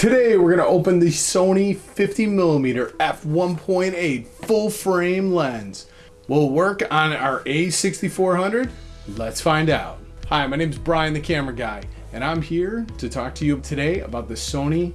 Today we're gonna open the Sony 50mm f1.8 full frame lens. Will work on our A6400? Let's find out. Hi, my name is Brian the camera guy and I'm here to talk to you today about the Sony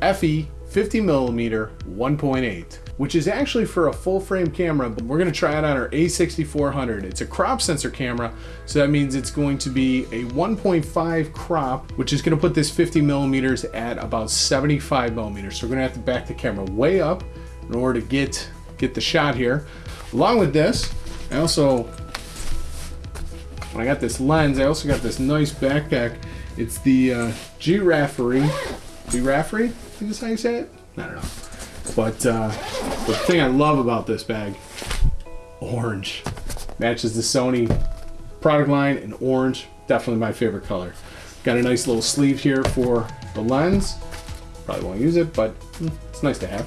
FE 50mm 1.8 which is actually for a full frame camera, but we're gonna try it on our A6400. It's a crop sensor camera, so that means it's going to be a 1.5 crop, which is gonna put this 50 millimeters at about 75 millimeters. So we're gonna have to back the camera way up in order to get, get the shot here. Along with this, I also, when I got this lens, I also got this nice backpack. It's the uh, Giraffe, Giraffe, I think is how you say it? I don't know. But uh, the thing I love about this bag, orange. Matches the Sony product line in orange. Definitely my favorite color. Got a nice little sleeve here for the lens. Probably won't use it, but hmm, it's nice to have.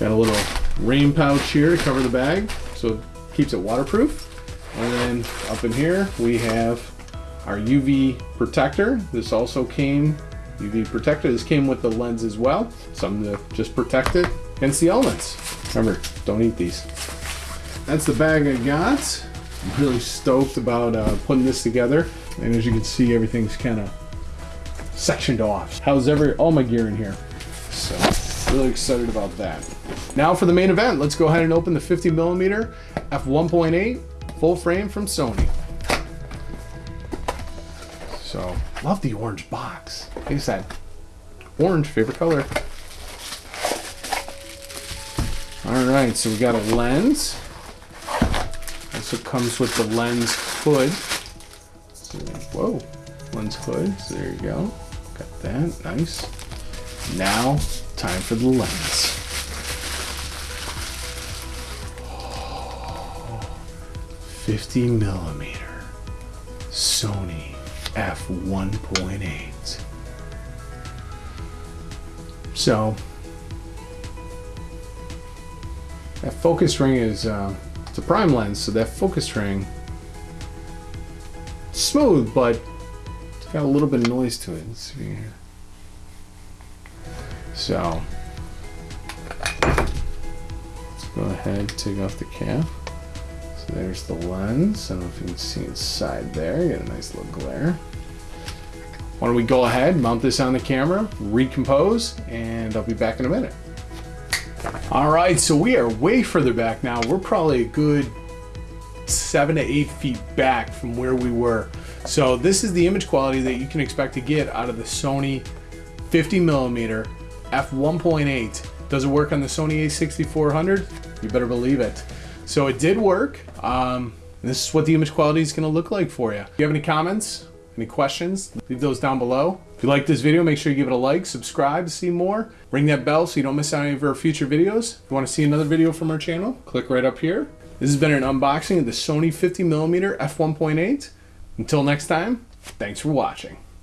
Got a little rain pouch here to cover the bag, so it keeps it waterproof. And then up in here, we have our UV protector. This also came UV protector. This came with the lens as well. Something to just protect it against the elements. Remember, don't eat these. That's the bag I got. I'm really stoked about uh, putting this together. And as you can see, everything's kind of sectioned off. How's every all my gear in here? So really excited about that. Now for the main event, let's go ahead and open the 50 millimeter f1.8 full frame from Sony. So, love the orange box. Like I said, orange, favorite color. All right, so we got a lens. Also comes with the lens hood. Whoa, lens hood, so there you go. Got that, nice. Now, time for the lens. 50 millimeter Sony f1.8. So that focus ring is uh, it's a prime lens, so that focus ring smooth, but it's got a little bit of noise to it. Let's see here. So let's go ahead take off the cap. There's the lens. I don't know if you can see inside there. You get a nice little glare. Why don't we go ahead, mount this on the camera, recompose, and I'll be back in a minute. All right, so we are way further back now. We're probably a good seven to eight feet back from where we were. So this is the image quality that you can expect to get out of the Sony 50 millimeter f1.8. Does it work on the Sony a6400? You better believe it. So it did work. Um, this is what the image quality is gonna look like for you. If you have any comments, any questions, leave those down below. If you like this video, make sure you give it a like, subscribe to see more, ring that bell so you don't miss out on any of our future videos. If you wanna see another video from our channel, click right up here. This has been an unboxing of the Sony 50mm f1.8. Until next time, thanks for watching.